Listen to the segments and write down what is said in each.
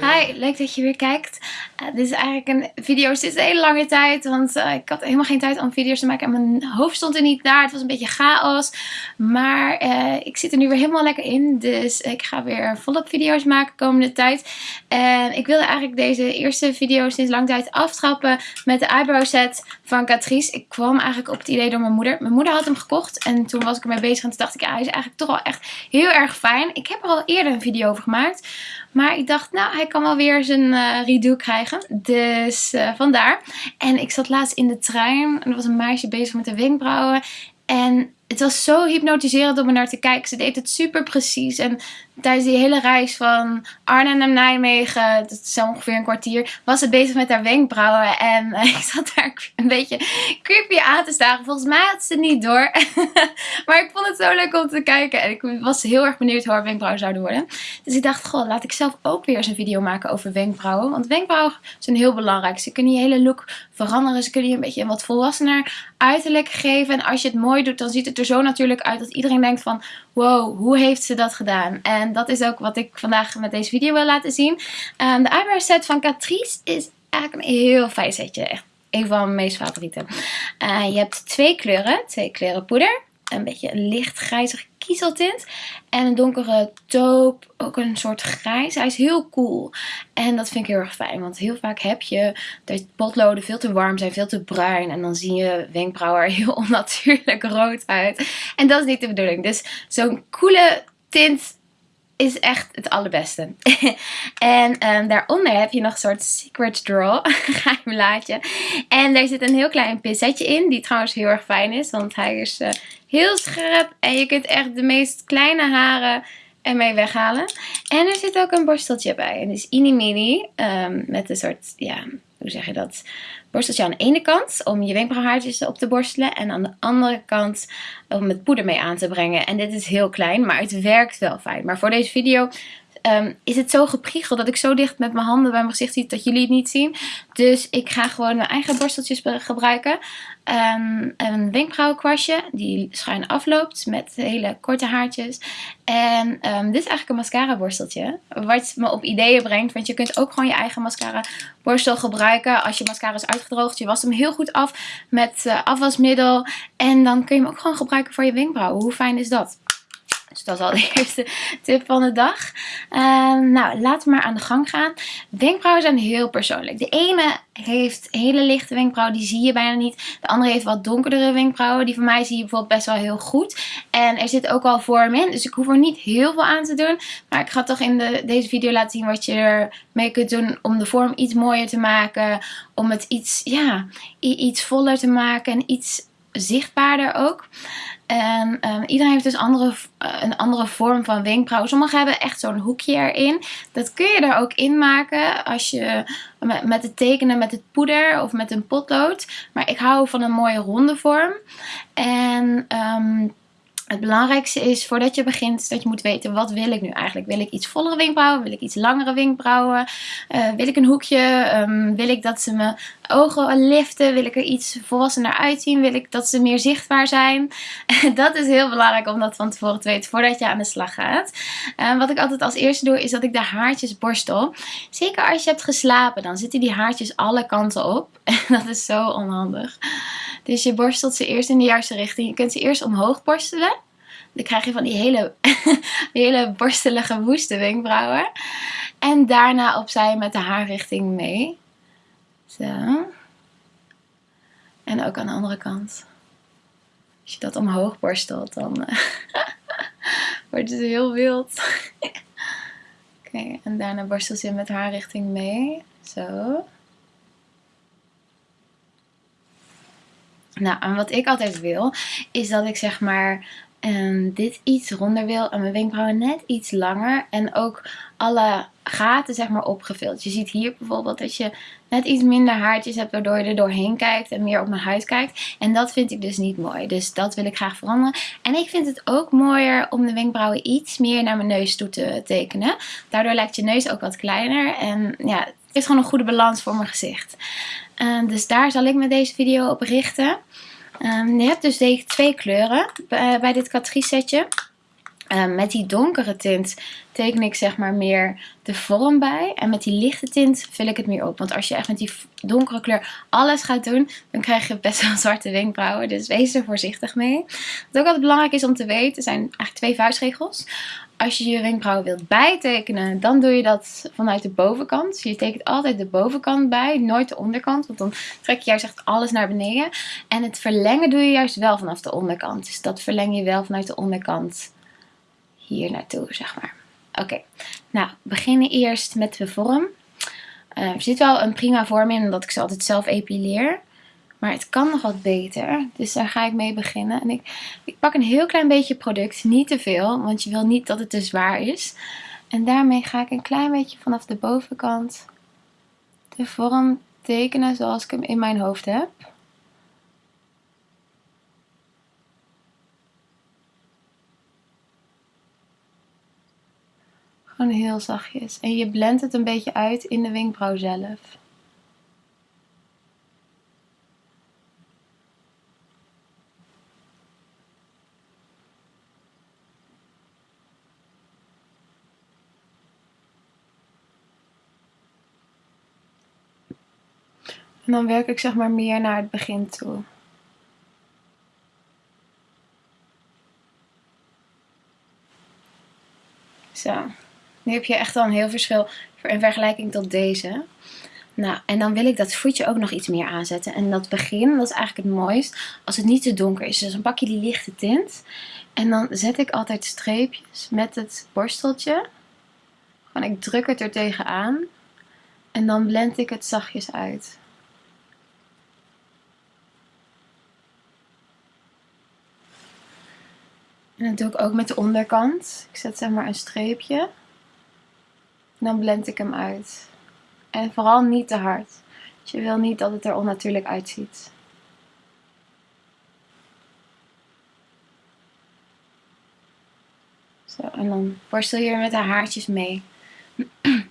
Hi, leuk dat je weer kijkt. Uh, dit is eigenlijk een video sinds een hele lange tijd, want uh, ik had helemaal geen tijd om video's te maken en mijn hoofd stond er niet naar. Het was een beetje chaos, maar uh, ik zit er nu weer helemaal lekker in, dus ik ga weer volop video's maken komende tijd. En ik wilde eigenlijk deze eerste video sinds lang tijd aftrappen met de eyebrow set van Catrice. Ik kwam eigenlijk op het idee door mijn moeder. Mijn moeder had hem gekocht en toen was ik ermee bezig en toen dacht ik, ja, hij is eigenlijk toch wel echt heel erg fijn. Ik heb er al eerder een video over gemaakt. Maar ik dacht, nou, hij kan wel weer zijn uh, redo krijgen. Dus uh, vandaar. En ik zat laatst in de trein. En er was een meisje bezig met de wenkbrauwen. En het was zo hypnotiserend om er naar te kijken. Ze deed het super precies. En tijdens die hele reis van Arnhem naar Nijmegen, dat is ongeveer een kwartier, was ze bezig met haar wenkbrauwen. En ik zat daar een beetje creepy aan te staren. Volgens mij had ze het niet door. maar ik vond het zo leuk om te kijken. En ik was heel erg benieuwd hoe haar wenkbrauwen zouden worden. Dus ik dacht, goh, laat ik zelf ook weer eens een video maken over wenkbrauwen. Want wenkbrauwen zijn heel belangrijk. Ze kunnen je hele look veranderen. Ze kunnen je een beetje een wat volwassener uiterlijk geven. En als je het mooi doet, dan ziet het er zo natuurlijk uit dat iedereen denkt van, wow, hoe heeft ze dat gedaan? En dat is ook wat ik vandaag met deze video wil laten zien. Um, de eyebrow set van Catrice is eigenlijk een heel fijn setje. Een van mijn meest favorieten. Uh, je hebt twee kleuren, twee kleuren poeder. Een beetje een licht grijzig En een donkere taupe, ook een soort grijs. Hij is heel cool. En dat vind ik heel erg fijn. Want heel vaak heb je dat potloden veel te warm zijn, veel te bruin. En dan zie je wenkbrauwen er heel onnatuurlijk rood uit. En dat is niet de bedoeling. Dus zo'n coole tint is echt het allerbeste. en um, daaronder heb je nog een soort secret draw, geheim laadje. En daar zit een heel klein pincetje in, die trouwens heel erg fijn is, want hij is uh, heel scherp. En je kunt echt de meest kleine haren ermee weghalen. En er zit ook een borsteltje bij. En is ini mini, um, met een soort, ja, hoe zeg je dat, borsteltje aan de ene kant om je wenkbrauwhaartjes op te borstelen. En aan de andere kant om het poeder mee aan te brengen. En dit is heel klein, maar het werkt wel fijn. Maar voor deze video um, is het zo gepriegeld dat ik zo dicht met mijn handen bij mijn gezicht zit dat jullie het niet zien. Dus ik ga gewoon mijn eigen borsteltjes gebruiken. Um, een wenkbrauwenkwastje die schuin afloopt met hele korte haartjes. En um, dit is eigenlijk een mascara borsteltje. Wat me op ideeën brengt. Want je kunt ook gewoon je eigen mascara borstel gebruiken. Als je mascara is uitgedroogd. Je wast hem heel goed af met uh, afwasmiddel. En dan kun je hem ook gewoon gebruiken voor je wenkbrauwen. Hoe fijn is dat? Dus dat is al de eerste tip van de dag. Uh, nou, laten we maar aan de gang gaan. Wenkbrauwen zijn heel persoonlijk. De ene heeft hele lichte wenkbrauwen, die zie je bijna niet. De andere heeft wat donkerdere wenkbrauwen. Die van mij zie je bijvoorbeeld best wel heel goed. En er zit ook al vorm in, dus ik hoef er niet heel veel aan te doen. Maar ik ga toch in de, deze video laten zien wat je ermee kunt doen om de vorm iets mooier te maken. Om het iets, ja, iets voller te maken en iets zichtbaarder ook. En um, iedereen heeft dus andere, uh, een andere vorm van wenkbrauw. Sommigen hebben echt zo'n hoekje erin. Dat kun je er ook in maken als je met, het tekenen met het poeder of met een potlood. Maar ik hou van een mooie ronde vorm. En um, het belangrijkste is voordat je begint dat je moet weten wat wil ik nu eigenlijk. Wil ik iets vollere wenkbrauwen? Wil ik iets langere wenkbrauwen? Uh, wil ik een hoekje? Um, wil ik dat ze mijn ogen liften? Wil ik er iets volwassener uitzien? Wil ik dat ze meer zichtbaar zijn? dat is heel belangrijk om dat van tevoren te weten voordat je aan de slag gaat. Uh, wat ik altijd als eerste doe is dat ik de haartjes borstel. Zeker als je hebt geslapen dan zitten die haartjes alle kanten op. Dat is zo onhandig. Dus je borstelt ze eerst in de juiste richting. Je kunt ze eerst omhoog borstelen. Dan krijg je van die hele, die hele borstelige woeste wenkbrauwen. En daarna opzij met de haarrichting mee. Zo. En ook aan de andere kant. Als je dat omhoog borstelt, dan uh, wordt het heel wild. Oké, en daarna borstel je met haarrichting mee. Zo. Nou, en wat ik altijd wil, is dat ik zeg maar um, dit iets ronder wil en mijn wenkbrauwen net iets langer. En ook alle gaten zeg maar opgevuld. Je ziet hier bijvoorbeeld dat je net iets minder haartjes hebt waardoor je er doorheen kijkt en meer op mijn huid kijkt. En dat vind ik dus niet mooi. Dus dat wil ik graag veranderen. En ik vind het ook mooier om de wenkbrauwen iets meer naar mijn neus toe te tekenen. Daardoor lijkt je neus ook wat kleiner. En ja, het is gewoon een goede balans voor mijn gezicht. Uh, dus daar zal ik met deze video op richten. Um, je hebt dus twee kleuren bij, bij dit Catrice setje. Uh, met die donkere tint teken ik zeg maar meer de vorm bij. En met die lichte tint vul ik het meer op. Want als je echt met die donkere kleur alles gaat doen, dan krijg je best wel zwarte wenkbrauwen. Dus wees er voorzichtig mee. Wat ook altijd belangrijk is om te weten, zijn eigenlijk twee vuistregels. Als je je wenkbrauwen wilt bijtekenen, dan doe je dat vanuit de bovenkant. Dus je tekent altijd de bovenkant bij, nooit de onderkant. Want dan trek je juist echt alles naar beneden. En het verlengen doe je juist wel vanaf de onderkant. Dus dat verleng je wel vanuit de onderkant hier naartoe, zeg maar. Oké, nou, we beginnen eerst met de vorm. Uh, er zit wel een prima vorm in, omdat ik ze altijd zelf epileer. Maar het kan nog wat beter. Dus daar ga ik mee beginnen. En ik, ik pak een heel klein beetje product. Niet te veel, want je wil niet dat het te zwaar is. En daarmee ga ik een klein beetje vanaf de bovenkant de vorm tekenen zoals ik hem in mijn hoofd heb. Gewoon heel zachtjes. En je blendt het een beetje uit in de wenkbrauw zelf. En dan werk ik zeg maar meer naar het begin toe. Zo. Nu heb je echt al een heel verschil in vergelijking tot deze. Nou, en dan wil ik dat voetje ook nog iets meer aanzetten. En dat begin, dat is eigenlijk het mooist, als het niet te donker is. Dus dan pak je die lichte tint. En dan zet ik altijd streepjes met het borsteltje. Gewoon, ik druk het er tegenaan. En dan blend ik het zachtjes uit. En dat doe ik ook met de onderkant. Ik zet zeg maar een streepje. Dan blend ik hem uit. En vooral niet te hard. Je wil niet dat het er onnatuurlijk uitziet. Zo, en dan borstel je er met de haartjes mee.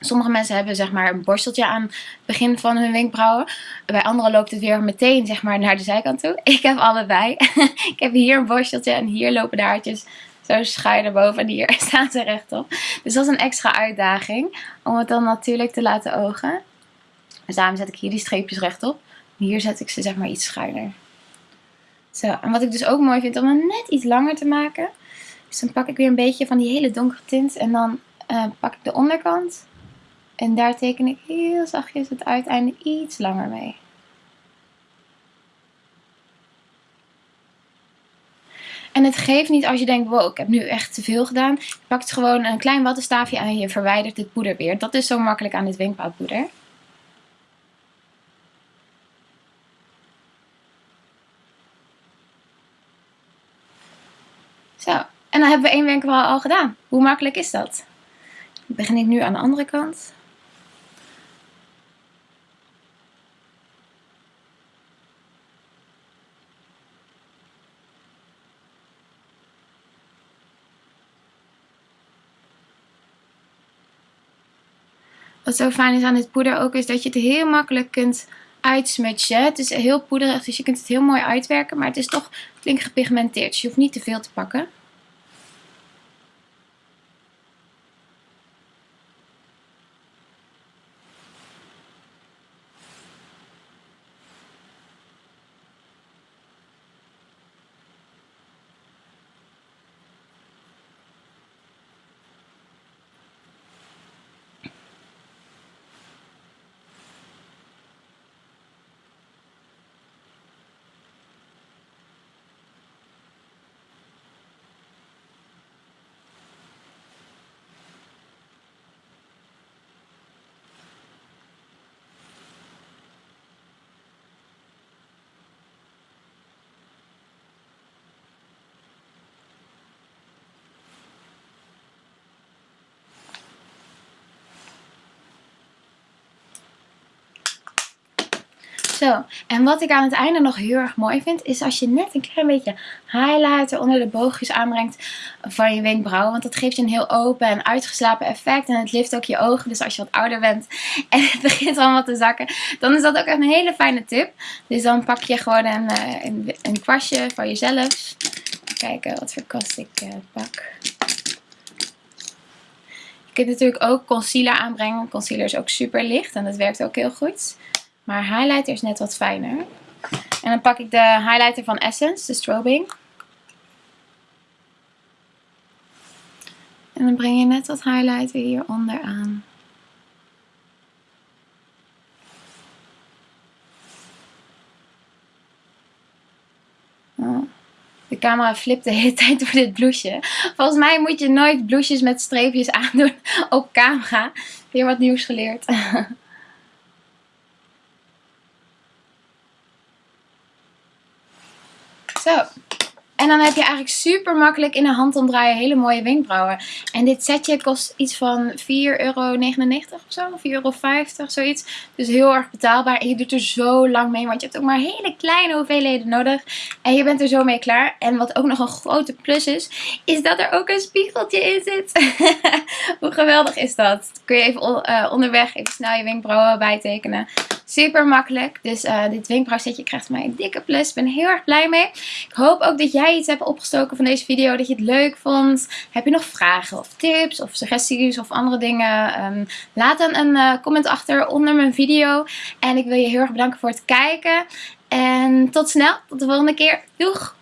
Sommige mensen hebben zeg maar een borsteltje aan het begin van hun wenkbrauwen. Bij anderen loopt het weer meteen zeg maar naar de zijkant toe. Ik heb allebei. ik heb hier een borsteltje en hier lopen de haartjes zo schuin boven en hier staan ze rechtop. Dus dat is een extra uitdaging om het dan natuurlijk te laten ogen. Dus daarom zet ik hier die streepjes rechtop. Hier zet ik ze zeg maar iets schuiner. Zo, en wat ik dus ook mooi vind om hem net iets langer te maken. Dus dan pak ik weer een beetje van die hele donkere tint en dan uh, pak ik de onderkant. En daar teken ik heel zachtjes het uiteinde iets langer mee. En het geeft niet als je denkt, wow, ik heb nu echt te veel gedaan. Je pakt gewoon een klein wattenstaafje en je verwijdert het poeder weer. Dat is zo makkelijk aan dit wenkbrauwpoeder. Zo, en dan hebben we één wenkbrauw al gedaan. Hoe makkelijk is dat? Dan begin ik nu aan de andere kant. Wat zo fijn is aan dit poeder ook is dat je het heel makkelijk kunt uitsmutsen. Het is heel poederig, dus je kunt het heel mooi uitwerken. Maar het is toch flink gepigmenteerd, dus je hoeft niet te veel te pakken. Zo, en wat ik aan het einde nog heel erg mooi vind, is als je net een klein beetje highlighter onder de boogjes aanbrengt van je wenkbrauwen. Want dat geeft je een heel open en uitgeslapen effect. En het lift ook je ogen, dus als je wat ouder bent en het begint allemaal te zakken, dan is dat ook een hele fijne tip. Dus dan pak je gewoon een, eh, een, kwastje van jezelf. kijken wat voor kwast ik uh, pak. Je kunt natuurlijk ook concealer aanbrengen. Concealer is ook super licht en dat werkt ook heel goed. Maar highlighter is net wat fijner. En dan pak ik de highlighter van Essence, de Strobing. En dan breng je net wat highlighter hieronder aan. De camera flipt de hele tijd door dit blouseje. Volgens mij moet je nooit blouses met streepjes aandoen op camera. Weer wat nieuws geleerd. Zo. En dan heb je eigenlijk super makkelijk in de hand omdraaien hele mooie wenkbrauwen. En dit setje kost iets van 4,99 euro of zo. 4,50 euro, zoiets. Dus heel erg betaalbaar. En je doet er zo lang mee, want je hebt ook maar hele kleine hoeveelheden nodig. En je bent er zo mee klaar. En wat ook nog een grote plus is, is dat er ook een spiegeltje in zit. Hoe geweldig is dat? Kun je even uh, onderweg even snel je wenkbrauwen bijtekenen. Super makkelijk. Dus uh, dit wenkbrauwsetje krijgt mij een dikke plus. Ik ben heel erg blij mee. Ik hoop ook dat jij iets hebt opgestoken van deze video. Dat je het leuk vond. Heb je nog vragen of tips of suggesties of andere dingen? Um, laat dan een uh, comment achter onder mijn video. En ik wil je heel erg bedanken voor het kijken. En tot snel. Tot de volgende keer. Doeg!